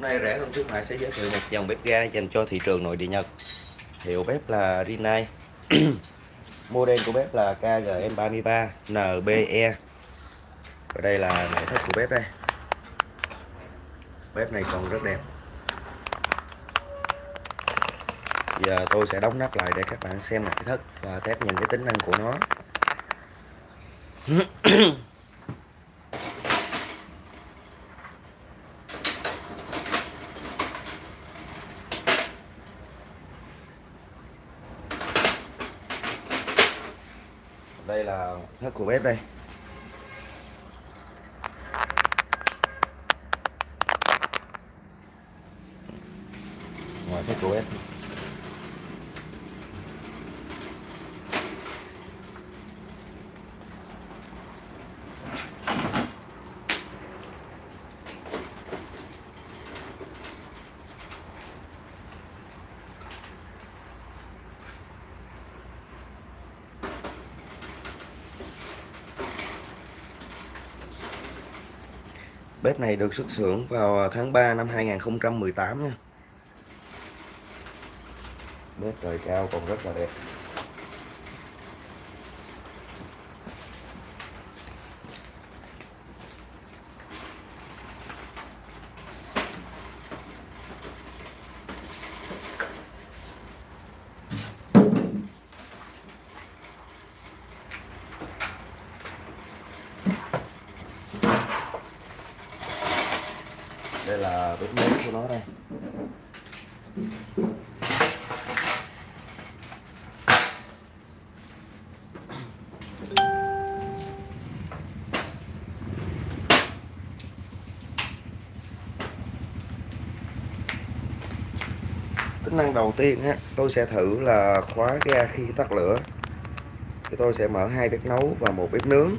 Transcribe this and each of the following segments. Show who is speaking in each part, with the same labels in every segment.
Speaker 1: Nay rẻ hơn khuyến mại sẽ giới thiệu một dòng bếp ga dành cho thị trường nội địa Nhật. Hiệu bếp là Rinnai. Model của bếp là KGM33 NBE. Và đây là nội thất của bếp đây. Bếp này còn rất đẹp. Giờ tôi sẽ đóng nắp lại để các bạn xem nội thất và test nhìn cái tính năng của nó. đây là thất của bếp đây. Ngoài thất của bếp. Bếp này được xuất xưởng vào tháng 3 năm 2018 nha. Bếp trời cao còn rất là đẹp. Đây là bếp nướng của nó đây. Tính năng đầu tiên á tôi sẽ thử là khóa ga khi tắt lửa. Thì tôi sẽ mở hai bếp nấu và một bếp nướng.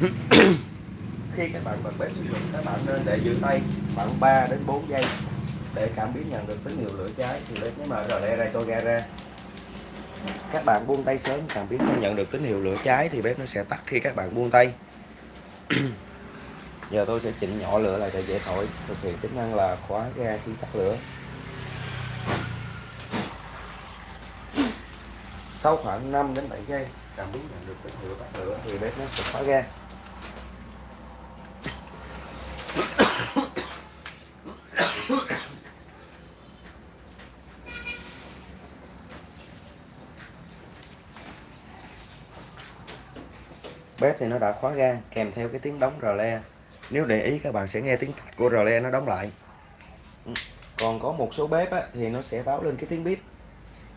Speaker 1: Khi các bạn bật bếp sử dụng các bạn nên để giữ tay khoảng 3 đến 4 giây để cảm biến nhận được tín hiệu lửa cháy. Thì bếp nhấn mở rồi le ra cho ga ra. Các bạn buông tay sớm, cảm biến không nhận được tín hiệu lửa cháy thì bếp nó sẽ tắt khi các bạn buông tay. Giờ tôi sẽ chỉnh nhỏ lửa lại để dễ thổi, thực hiện tính năng là khóa ga khi tắt lửa. Sau khoảng 5 đến 7 giây, cảm biến nhận được tín hiệu tắt lửa thì bếp nó sẽ khóa ga. Bếp thì nó đã khóa ga kèm theo cái tiếng đóng rờ le. Nếu để ý các bạn sẽ nghe tiếng của rờ le nó đóng lại. Ừ, còn có một số bếp á, thì nó sẽ báo lên cái tiếng bếp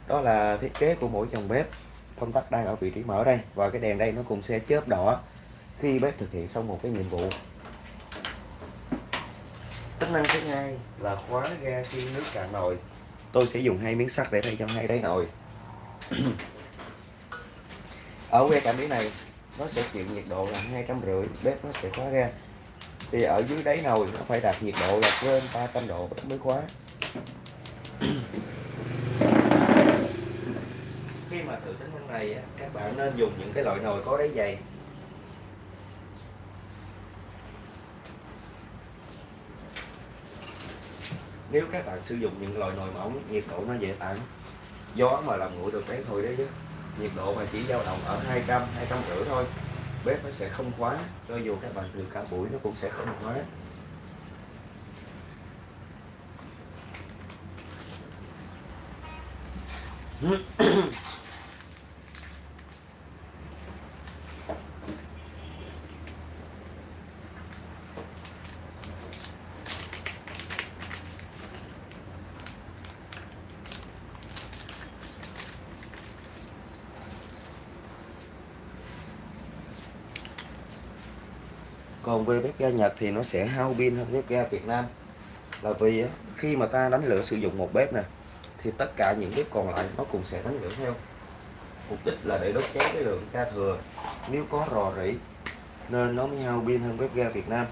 Speaker 1: đó là thiết kế của mỗi dòng bếp. Công tắc đang ở vị trí mở đây và cái đèn đây nó cũng sẽ chớp đỏ khi bếp thực hiện xong một cái nhiệm vụ. Tính năng thứ hai là khóa ga khi nước cạn nồi. Tôi sẽ dùng hai miếng sắt để thay cho hai đáy nồi. Ở que cảm biến này nó sẽ chịu nhiệt độ là hai trăm rưỡi, bếp nó sẽ khóa ra. Thì ở dưới đáy nồi nó phải đạt nhiệt độ là trên 300 độ mới khóa. Khi mà thử tính năng này các bạn nên dùng những cái loại nồi có đáy dày. Nếu các bạn sử dụng những loại nồi mỏng nhiệt độ nó dễ tản, gió mà làm nguội được cái thôi đấy chứ nhiệt độ mà chỉ dao động ở 200 200 rưỡi thôi. Bếp nó sẽ không khóa cho dù các bạn từ cả buổi nó cũng sẽ không khóa còn về bếp ga Nhật thì nó sẽ hao pin hơn bếp ga Việt Nam. Là vì khi mà ta đánh lửa sử dụng một bếp nè, thì tất cả những bếp còn lại nó cũng sẽ đánh lửa theo. Mục đích là để đốt cháy cái lượng ga thừa. Nếu có rò rỉ, nên nó mới hao pin hơn bếp ga Việt Nam.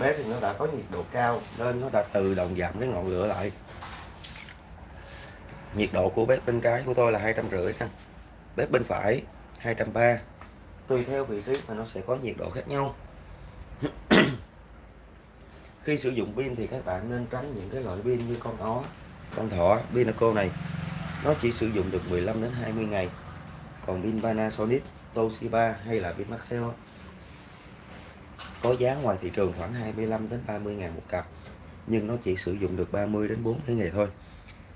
Speaker 1: Bếp thì nó đã có nhiệt độ cao nên nó đã tự động giảm cái ngọn lửa lại. Nhiệt độ của bếp bên trái của tôi là hai trăm rưỡi nè bếp bên phải, hai trăm ba. Tùy theo vị trí mà nó sẽ có nhiệt độ khác nhau. Khi sử dụng pin thì các bạn nên tránh những cái loại pin như con ó, con thỏ, pinaco này. Nó chỉ sử dụng được 15 đến 20 ngày. Còn pin Panasonic, Toshiba hay là pin Maxell có giá ngoài thị trường khoảng 25 đến 30 ngàn một cặp nhưng nó chỉ sử dụng được 30 đến 40 ngày thôi.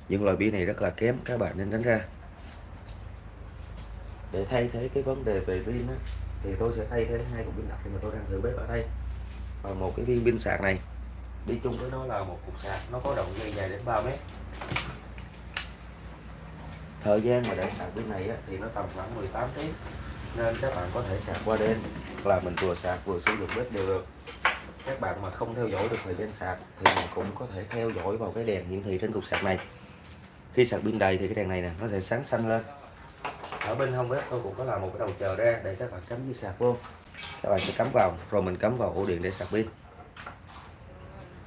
Speaker 1: Những loại pin này rất là kém các bạn nên đánh ra. Để thay thế cái vấn đề về pin á, thì tôi sẽ thay thế hai cục pin đặc mà tôi đang thử bếp ở đây. Và một cái viên pin sạc này đi chung với nó là một cục sạc nó có động dây dài đến 3 mét. Thời gian mà để sạc pin này á, thì nó tầm khoảng 18 tiếng nên các bạn có thể sạc qua đêm là mình vừa sạc vừa sử dụng bếp đều được. Các bạn mà không theo dõi được thời gian sạc thì mình cũng có thể theo dõi vào cái đèn hiển thị trên cục sạc này. Khi sạc pin đầy thì cái đèn này nè, nó sẽ sáng xanh lên. Ở bên hông bếp tôi cũng có làm một cái đầu chờ ra để các bạn cắm dây sạc vô. Các bạn sẽ cắm vào, rồi mình cắm vào ổ điện để sạc pin.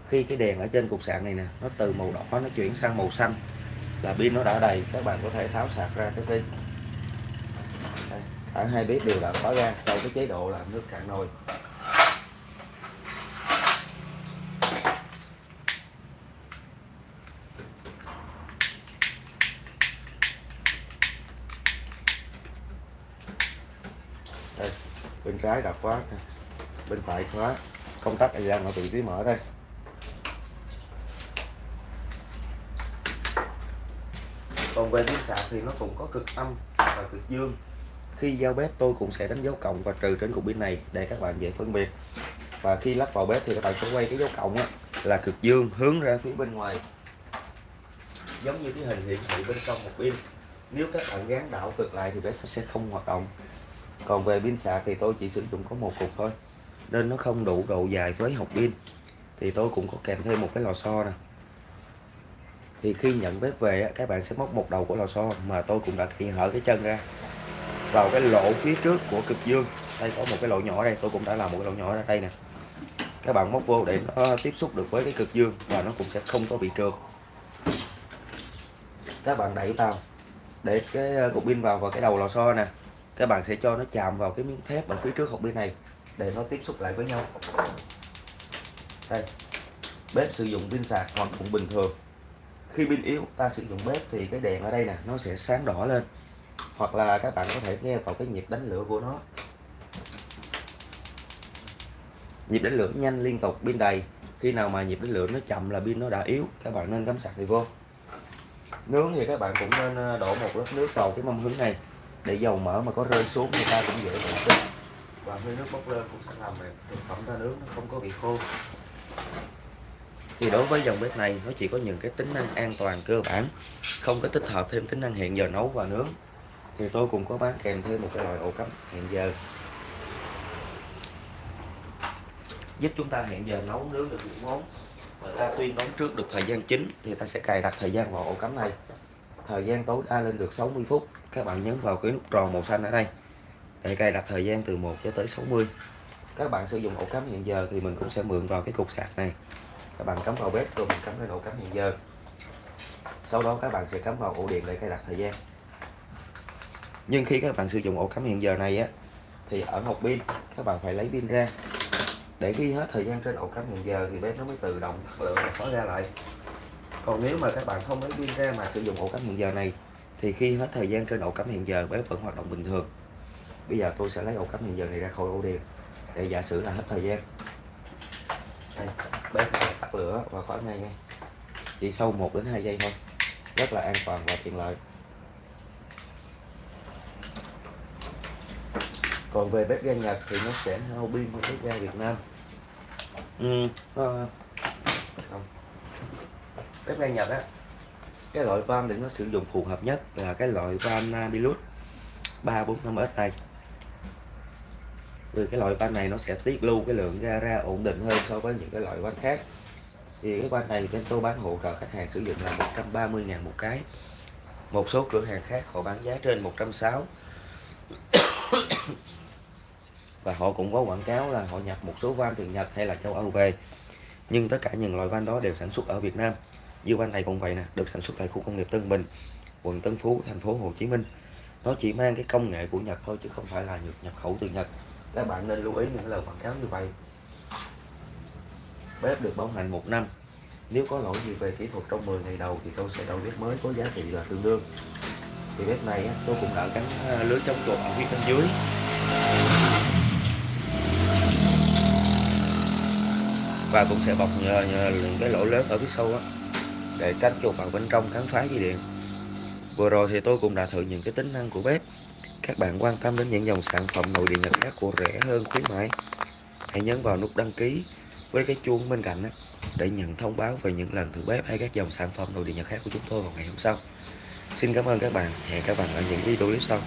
Speaker 1: Khi cái đèn ở trên cục sạc này nè, nó từ màu đỏ nó chuyển sang màu xanh, là pin nó đã đầy, các bạn có thể tháo sạc ra cái pin cả hai bếp đều đã khóa ra sau cái chế độ là nước cạn nồi. Đây, bên trái đã khóa bên phải khóa. Công tắc đang ở vị trí mở đây. Còn về tiếng sạc thì nó cũng có cực âm và cực dương khi giao bếp tôi cũng sẽ đánh dấu cộng và trừ trên cục pin này để các bạn dễ phân biệt. Và khi lắp vào bếp thì các bạn sẽ quay cái dấu cộng á, là cực dương hướng ra phía bên ngoài. Giống như cái hình hiển thị bên trong một pin. Nếu các bạn gắn đảo cực lại thì bếp sẽ không hoạt động. Còn về pin sạc thì tôi chỉ sử dụng có một cục thôi nên nó không đủ độ dài với hộp pin. Thì tôi cũng có kèm thêm một cái lò xo nè. Thì khi nhận bếp về các bạn sẽ móc một đầu của lò xo mà tôi cũng đã kỳ hở cái chân ra vào cái lỗ phía trước của cực dương. Đây, có một cái lỗ nhỏ đây, tôi cũng đã làm một cái lỗ nhỏ ra đây nè. Các bạn móc vô để nó tiếp xúc được với cái cực dương và nó cũng sẽ không có bị trượt. Các bạn đẩy vào, để cái ờ, cục pin vào vào cái đầu lò xo nè. Các bạn sẽ cho nó chạm vào cái miếng thép ở phía trước hộp pin này, để nó tiếp xúc lại với nhau. Đây, bếp sử dụng pin sạc hoặc cũng bình thường. Khi pin yếu, ta sử dụng bếp thì cái đèn ở đây nè, nó sẽ sáng đỏ lên hoặc là các bạn có thể nghe vào cái nhịp đánh lửa của nó. Nhịp đánh lửa nhanh liên tục pin đầy. Khi nào mà nhịp đánh lửa nó chậm là pin nó đã yếu các bạn nên cắm sạc thì vô nướng thì các bạn cũng nên ờ, đổ một lớp nước vào cái mâm hứng này. Để dầu mỡ mà có rơi xuống người ta cũng dễ vệ sinh và khi nước bốc lên cũng sẽ làm thực phẩm ta nướng nó không có bị khô. Thì đối với dòng bếp này nó chỉ có những cái tính năng an toàn cơ bản. Không có tích hợp thêm tính năng hẹn giờ nấu và nướng thì tôi cũng có bán kèm thêm một cái loại ổ cắm hẹn giờ. Giúp chúng ta hẹn giờ nấu nướng được những món mà ta tuyên nấu trước được thời gian chính thì ta sẽ cài đặt thời gian vào ổ cắm này. Thời gian tối đa lên được 60 phút. Các bạn nhấn vào cái nút tròn màu xanh ở đây để cài đặt thời gian từ 1 cho tới 60 các bạn sử dụng ổ cắm hẹn giờ thì mình cũng sẽ mượn vào cái cục sạc này. Các bạn cắm vào bếp rồi mình cắm lên ổ cắm hẹn giờ. Sau đó các bạn sẽ cắm vào ổ điện để cài đặt thời gian nhưng khi các bạn sử dụng ổ cắm hẹn giờ này á thì ở hộp pin các bạn phải lấy pin ra. Để ghi hết thời gian trên ổ cắm hẹn giờ thì bếp nó mới tự động tắt lửa và khóa ra lại. Còn nếu mà các bạn không lấy pin ra mà sử dụng ổ cắm hẹn giờ này thì khi hết thời gian trên ổ cắm hẹn giờ bếp vẫn hoạt động bình thường. Bây giờ tôi sẽ lấy ổ cắm hẹn giờ này ra khỏi ổ điện để giả sử là hết thời gian. Đây, bếp tắt lửa và khóa ngay ngay. Chỉ sau 1 đến 2 giây thôi. Rất là an toàn và tiện lợi. Còn về bếp ga Nhật thì nó sẽ hao pin hơn bếp ga Việt Nam. Ừ, uh, không. bếp ga Nhật á cái loại van để nó sử dụng phù hợp nhất là cái loại van Nabilus 345S này vì cái loại van này nó sẽ tiết lưu cái lượng ga ra ổn định hơn so với những cái loại van khác. Thì cái van này bên tôi bán hỗ trợ khách hàng sử dụng là 130 ngàn một cái. Một số cửa hàng khác họ bán giá trên 160 và họ cũng có quảng cáo là họ nhập một số van từ Nhật hay là châu Âu về. Nhưng tất cả những loại van đó đều sản xuất ở Việt Nam. Như van này cũng vậy nè, được sản xuất tại khu công nghiệp Tân Bình, quận Tân Phú, thành phố Hồ Chí Minh. Nó chỉ mang cái công nghệ của Nhật thôi chứ không phải là nhập khẩu từ Nhật. Các bạn nên lưu ý những lời quảng cáo như vậy. Bếp được bảo hành một năm. Nếu có lỗi gì về kỹ thuật trong 10 ngày đầu thì tôi sẽ đổi bếp mới có giá trị là tương đương thì bếp này tôi cũng đã gắn ờ, lưới chống chuột ở phía bên dưới. Và cũng sẽ bọc nhờ, nhờ cái lỗ lớn ở phía sau đó, để tránh chuột vào bên trong cắn phá dây điện. Vừa rồi thì tôi cũng đã thử những cái tính năng của bếp. Các bạn quan tâm đến những dòng sản phẩm nội địa nhật khác của rẻ hơn khuyến mãi hãy nhấn vào nút đăng ký với cái chuông bên cạnh đó, để nhận thông báo về những lần thử bếp hay các dòng sản phẩm nội địa nhật khác của chúng tôi vào ngày hôm sau xin cảm ơn các bạn. Hẹn các bạn ở những video clip sau.